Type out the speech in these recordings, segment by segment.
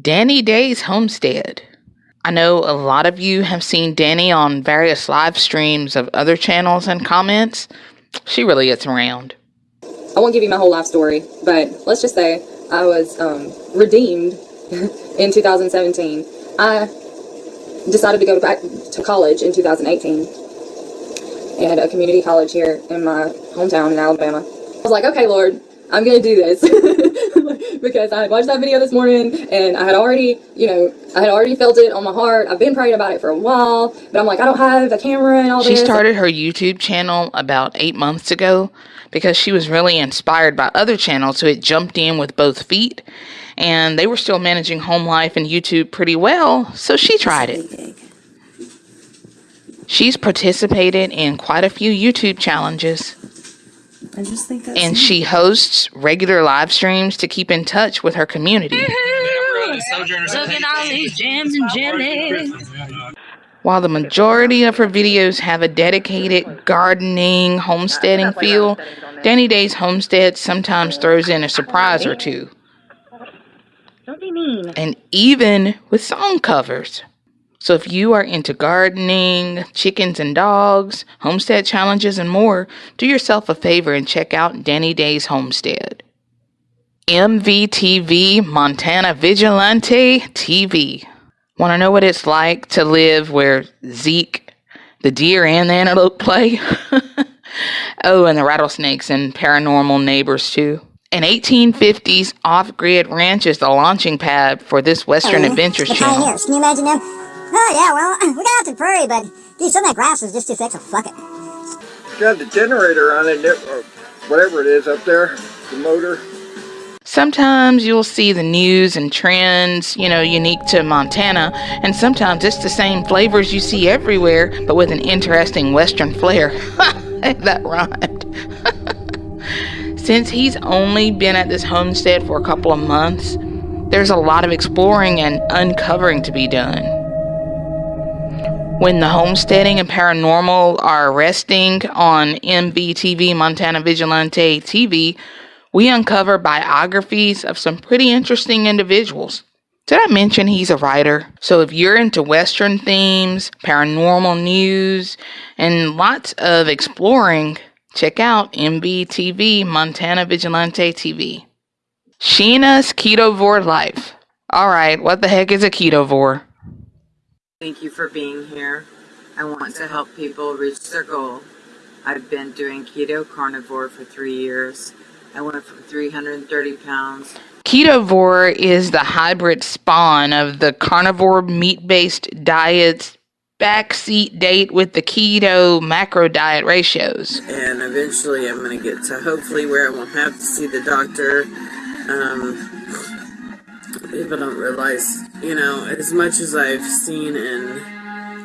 Danny Day's Homestead. I know a lot of you have seen Danny on various live streams of other channels and comments. She really gets around. I won't give you my whole life story, but let's just say I was um, redeemed in 2017. I decided to go back to college in 2018 at a community college here in my hometown in Alabama. I was like, okay, Lord, I'm going to do this. because I had watched that video this morning and I had already, you know, I had already felt it on my heart. I've been praying about it for a while, but I'm like, I don't have a camera and all She this. started her YouTube channel about eight months ago because she was really inspired by other channels who had jumped in with both feet and they were still managing home life and YouTube pretty well, so she tried it. She's participated in quite a few YouTube challenges. I just think that's and she hosts regular live streams to keep in touch with her community. Look at all these jams and jelly. While the majority of her videos have a dedicated gardening, homesteading feel, Danny Day's Homestead sometimes throws in a surprise or two. Don't be mean. And even with song covers. So if you are into gardening, chickens and dogs, homestead challenges, and more, do yourself a favor and check out Danny Day's Homestead. MVTV Montana Vigilante TV. Want to know what it's like to live where Zeke, the deer, and the antelope play? oh, and the rattlesnakes and paranormal neighbors, too. An 1850s off grid ranch is the launching pad for this Western Adventures the channel. Can you imagine them? Oh yeah, well, we got out to the prairie, but dude, some of that grass is just too thick, so fuck it. got the generator on it, or whatever it is up there, the motor. Sometimes you'll see the news and trends, you know, unique to Montana, and sometimes it's the same flavors you see everywhere, but with an interesting Western flair. that rhymed. Since he's only been at this homestead for a couple of months, there's a lot of exploring and uncovering to be done. When the homesteading and paranormal are resting on MVTV Montana Vigilante TV, we uncover biographies of some pretty interesting individuals. Did I mention he's a writer? So if you're into Western themes, paranormal news, and lots of exploring, check out MVTV Montana Vigilante TV. Sheena's Ketovore Life. Alright, what the heck is a ketovore? Thank you for being here. I want to help people reach their goal. I've been doing keto carnivore for three years. I went from 330 pounds. Ketovore is the hybrid spawn of the carnivore meat based diet's backseat date with the keto macro diet ratios. And eventually I'm going to get to hopefully where I won't have to see the doctor. Um, people don't realize, you know, as much as I've seen and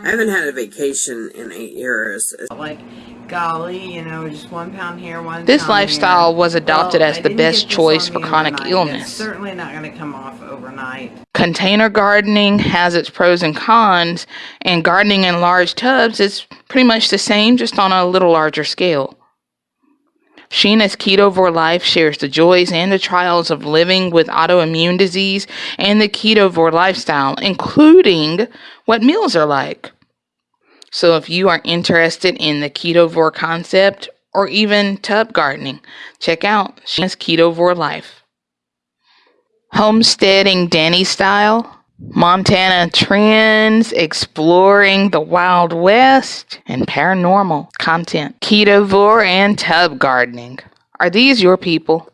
I haven't had a vacation in eight years. Like, golly, you know, just one pound here, one This pound lifestyle here. was adopted Well, as the best choice for chronic overnight. illness. It's certainly not going to come off overnight. Container gardening has its pros and cons, and gardening in large tubs is pretty much the same, just on a little larger scale. Sheena's Ketovore Life shares the joys and the trials of living with autoimmune disease and the ketovore lifestyle, including what meals are like. So, if you are interested in the ketovore concept or even tub gardening, check out Sheena's Ketovore Life. Homesteading Danny style, Montana trends, exploring the Wild West, and paranormal content, ketovore and tub gardening. Are these your people?